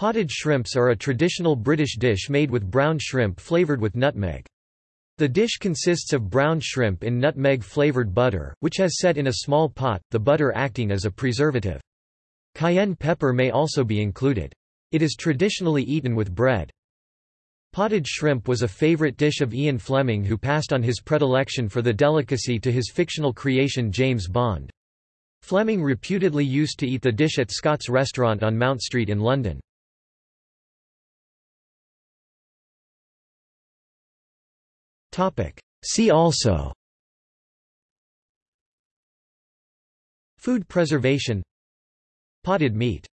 Potted shrimps are a traditional British dish made with brown shrimp flavoured with nutmeg. The dish consists of brown shrimp in nutmeg-flavoured butter, which has set in a small pot, the butter acting as a preservative. Cayenne pepper may also be included. It is traditionally eaten with bread. Potted shrimp was a favourite dish of Ian Fleming who passed on his predilection for the delicacy to his fictional creation James Bond. Fleming reputedly used to eat the dish at Scott's restaurant on Mount Street in London. See also. Food preservation. Potted meat